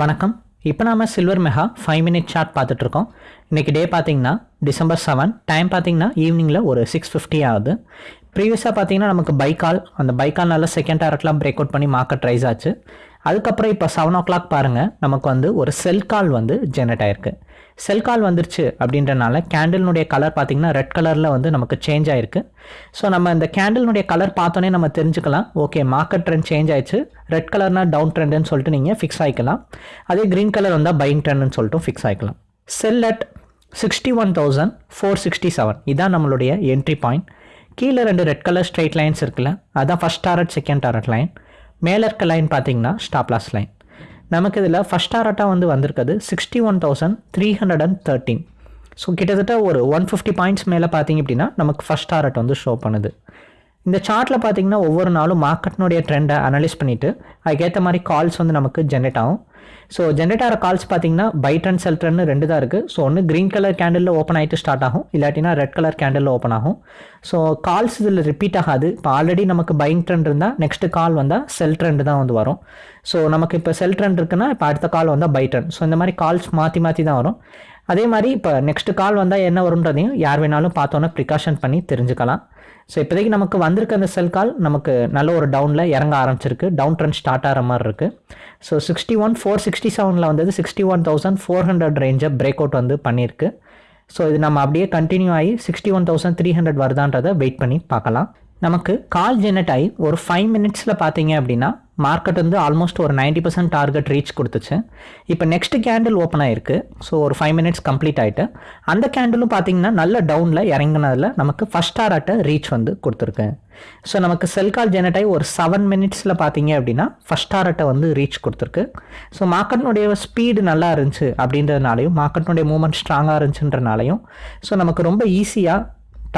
வணக்கம். இப்போ நாம silver mega five minute chart பார்த்துட்ருக்கோம். இன்றைக்கி டே பார்த்தீங்கன்னா டிசம்பர் செவன் டைம் பார்த்தீங்கன்னா ஈவினிங்கில் ஒரு சிக்ஸ் ஃபிஃப்டி ஆகுது. ப்ரீவியஸாக பார்த்தீங்கன்னா நமக்கு பைக்கால் அந்த பைக்கால் நல்லா செகண்ட் டேரக்ட்லாம் பிரேக் அவுட் பண்ணி மார்க்கெட் ரைஸ் ஆச்சு. அதுக்கப்புறம் இப்போ செவன் ஓ கிளாக் பாருங்கள் நமக்கு வந்து ஒரு செல் கால் வந்து ஜெனரேட் ஆயிருக்கு. செல் கால் வந்துருச்சு அப்படின்றனால கேண்டில்னுடைய கலர் பார்த்திங்கன்னா ரெட் கலரில் வந்து நமக்கு சேஞ்ச் ஆயிருக்கு. ஸோ நம்ம இந்த கேண்டில்னுடைய கலர் பார்த்தோன்னே நம்ம தெரிஞ்சுக்கலாம். ஓகே மார்க்கெட் ட்ரெண்ட் சேஞ்ச் ஆயிடுச்சு. ரெட் கலர்னா டவுன் ட்ரெண்டுன்னு சொல்லிட்டு நீங்கள் ஃபிக்ஸ் ஆகிக்கலாம் அதே க்ரீன் கலர் வந்தால் பையிங் ட்ரெண்டுன்னு சொல்லிட்டு fix ஆகிக்கலாம் sell at sixty one thousand four sixty seven இதான் நம்மளுடைய என்ட்ரி பாயிண்ட் கீழே ரெண்டு ரெட் கலர் ஸ்ட்ரைட் லைன்ஸ் இருக்குல்ல அதான் first target second target line மேலே இருக்க லைன் பார்த்தீங்கன்னா ஸ்டாப்லாஸ் லைன் நமக்கு இதில் ஃபஸ்ட் டாரட்டாக வந்து வந்திருக்குது. Sixty one thousand three hundred and thirteen so கிட்டத்தட்ட ஒரு ஒன் ஃபிஃப்டி பாயிண்ட்ஸ் மேலே பார்த்தீங்க அப்படின்னா நமக்கு ஃபஸ்ட் டாரட் வந்து ஷோ பண்ணுது. இந்த சார்ட்டில் பார்த்தீங்கன்னா ஒவ்வொரு நாளும் மார்க்கெட்னுடைய ட்ரெண்டை அனலைஸ் பண்ணிவிட்டு அதுக்கேற்ற மாதிரி கால்ஸ் வந்து நமக்கு ஜென்ரேட் ஆகும். ஸோ ஜென்ரேட் ஆகிற கால்ஸ் பார்த்தீங்கன்னா பை ட்ரெண்ட் செல் ட்ரெண்ட் ரெண்டு தான் இருக்குது ஸோ ஒன்று க்ரீன் கலர் கேண்டிலில் ஓப்பன் ஆகிட்டு ஸ்டார்ட் ஆகும். இல்லாட்டினா ரெட் கலர் கேண்டிலில் ஓப்பன் ஆகும். ஸோ கால்ஸ் இதில் ரிப்பீட் ஆகாது. இப்போ ஆல்ரெடி நமக்கு பைங் ட்ரெண்ட் இருந்தால் நெக்ஸ்ட் கால் வந்தால் செல் ட்ரெண்ட் தான் வந்து வரும். ஸோ நமக்கு இப்போ செல் ட்ரெண்ட் இருக்குன்னா இப்போ அடுத்த கால் வந்தால் பை ட்ரெண்ட் ஸோ இந்த மாதிரி கால்ஸ் மாற்றி மாற்றி தான் வரும். அதே மாதிரி இப்போ நெக்ஸ்ட் கால் வந்தால் என்ன வரும்ன்றதையும் யார் வேணாலும் பார்த்தோன்னே ப்ரிகாஷன் பண்ணி தெரிஞ்சுக்கலாம். ஸோ இப்போதைக்கு நமக்கு வந்திருக்க அந்த செல் கால் நமக்கு நல்ல ஒரு டவுனில் இறங்க ஆரம்பிச்சிருக்கு. டவுன் ட்ரெண்ட் ஸ்டார்ட் ஆகிற மாதிரி இருக்குது so sixty one four sixty செவனில் வந்தது sixty one thousand four hundred ரேஞ்சை break out வந்து பண்ணியிருக்கு. ஸோ இது நம்ம அப்படியே கண்டினியூ ஆகி sixty one thousand three hundred வருதான்றதை wait பண்ணி பார்க்கலாம். நமக்கு கால் ஜெனரேட் ஆகி ஒரு ஃபைவ் மினிட்ஸில் பார்த்தீங்க அப்படின்னா மார்க்கெட் வந்து ஆல்மோஸ்ட் ஒரு நைன்டி பர்சன்ட் டார்கெட் ரீச் கொடுத்துச்சு. இப்போ நெக்ஸ்ட் கேண்டில் ஓப்பன் ஆயிருக்கு. ஸோ ஒரு ஃபைவ் மினிட்ஸ் கம்ப்ளீட் ஆகிட்டு அந்த கேண்டிலும் பார்த்தீங்கன்னா நல்ல டவுனில் இறங்கினதில் நமக்கு ஃபஸ்ட் டாரட்டை ரீச் வந்து கொடுத்துருக்கு. ஸோ நமக்கு செல் கால் ஜெனரேட் ஆகி ஒரு செவன் மினிட்ஸில் பார்த்தீங்க அப்படின்னா ஃபஸ்ட் டாரட்டை வந்து ரீச் கொடுத்துருக்கு. ஸோ மார்க்கெட்னுடைய ஸ்பீடு நல்லா இருந்துச்சு அப்படின்றதுனாலையும் மார்க்கெட்னுடைய மூவ்மெண்ட் ஸ்ட்ராங்காக இருந்துச்சுன்றனாலையும் ஸோ நமக்கு ரொம்ப ஈஸியாக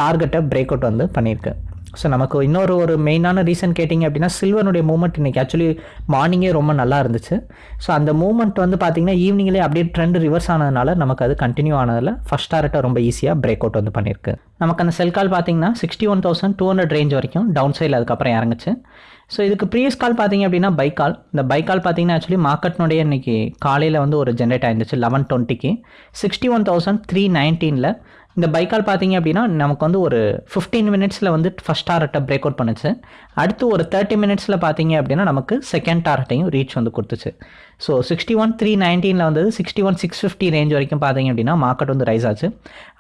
டார்கெட்டை பிரேக் அவுட் வந்து பண்ணியிருக்கு. ஸோ நமக்கு இன்னொரு ஒரு மெயினான ரீசன் கேட்டிங்க அப்படின்னா சில்வனுடைய மூமெண்ட் இன்றைக்கி ஆக்சுவலி மார்னிங்கே ரொம்ப நல்லா இருந்துச்சு. ஸோ அந்த மூமெண்ட் வந்து பார்த்திங்கன்னா ஈவினிங்லேயே அப்படியே ட்ரெண்ட் ரிவர்ஸ் ஆனதுனால நமக்கு அது கண்டினியூ ஆனதில் ஃபஸ்ட் டாரட்டை ரொம்ப ஈஸியாக பிரேக் அவுட் வந்து பண்ணியிருக்கு. நமக்கு அந்த செல் கால் பார்த்தீங்கன்னா sixty one thousand two hundred range வரைக்கும் டவுன் சைடில் அதுக்கப்புறம் இறங்குச்சு. ஸோ இதுக்கு ப்ரீவியஸ் கால் பார்த்தீங்க அப்படின்னா பைக் கால் இந்த பைக் கால் பார்த்தீங்கன்னா ஆக்சுவலி மார்க்கெட்னுடைய இன்றைக்கி காலையில் வந்து ஒரு ஜென்ரேட் ஆயிருந்துச்சு லெவன் டுவெண்ட்டிக்கு சிக்ஸ்டி ஒன் தௌசண்ட் த்ரீ நைன்டீனில் இந்த பைக்கால் பார்த்தீங்க அப்படின்னா நமக்கு வந்து ஒரு ஃபிஃப்டீன் மினிட்ஸில் வந்து ஃபஸ்ட் டாரட்டை பிரேக் அவுட் பண்ணுச்சு. அடுத்து ஒரு தேர்ட்டி மினிட்ஸில் பார்த்தீங்க அப்படின்னா நமக்கு செகண்ட் டாரட்டையும் ரீச் வந்து கொடுத்துச்சு. ஸோ சிக்ஸ்டி ஒன் த்ரீ நைன்டீனில் வந்தது sixty one six fifty range வரைக்கும் பார்த்தீங்க அப்படின்னா மார்க்கெட் வந்து ரைஸ் ஆச்சு.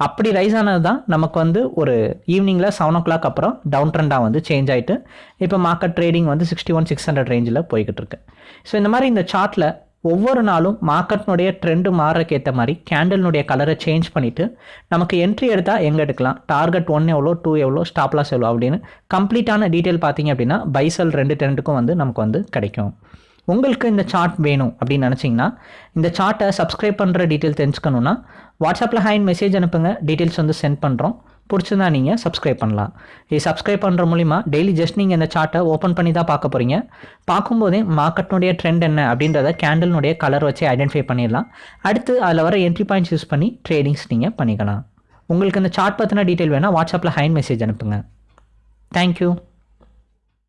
அப்படி ரைஸ் ஆனது தான் நமக்கு வந்து ஒரு ஈவினிங்கில் செவன் ஓ கிளாக் அப்புறம் டவுன் ட்ரெண்டாக வந்து சேஞ்ச் ஆகிட்டு இப்போ மார்க்கெட் ட்ரேடிங் வந்து சிக்ஸ்டி ஒன் சிக்ஸ் ஹண்ட்ரட் ரேஞ்சில் போய்கிட்டு இருக்கு. ஸோ இந்த மாதிரி இந்த சார்ட்டில் ஒவ்வொரு நாளும் மார்க்கெட்னுடைய ட்ரெண்டு மாறுறக்கு ஏற்ற மாதிரி கேண்டல்னுடைய கலரை சேஞ்ச் பண்ணிவிட்டு நமக்கு என்ட்ரி எடுத்தால் எங்கே எடுக்கலாம்? டார்கெட் ஒன் எவ்வளோ டூ எவ்வளோ ஸ்டாப்லாஸ் எவ்வளோ அப்படின்னு கம்ப்ளீட்டான டீட்டெயில் பார்த்தீங்க அப்படின்னா பைசல் ரெண்டு ட்ரெண்டுக்கும் வந்து நமக்கு வந்து கிடைக்கும். உங்களுக்கு இந்த சார்ட் வேணும் அப்படின்னு நினச்சிங்கன்னா இந்த சார்ட்டை சப்ஸ்கிரைப் பண்ணுற டீட்டெயில் தெரிஞ்சுக்கணுன்னா வாட்ஸ்அப்பில் ஹேண்ட் மெசேஜ் அனுப்புங்க. டீட்டெயில்ஸ் வந்து சென்ட் பண்ணுறோம் பிடிச்சிருந்தா நீங்கள் சப்ஸ்கிரைப் பண்ணலாம். இது சப்ஸ்கிரைப் பண்ணுற மூலிமா டெய்லி ஜஸ்ட் நீங்கள் இந்த சார்ட்டை ஓப்பன் பண்ணி தான் பார்க்க போகிறீங்க பார்க்கும்போதே மார்க்கெட்னுடைய ட்ரெண்ட் என்ன அப்படின்றத கேண்டலினுடைய கலர் வச்சு ஐடென்டிஃபை பண்ணிடலாம். அடுத்து அதில் வர என்ட்ரி பாயிண்ட்ஸ் யூஸ் பண்ணி ட்ரேடிங்ஸ் நீங்கள் பண்ணிக்கலாம். உங்களுக்கு இந்த சார்ட் பற்றின டீட்டெயில் வேணால் வாட்ஸ்அப்பில் ஹைன் மெசேஜ் அனுப்புங்க. தேங்க்யூ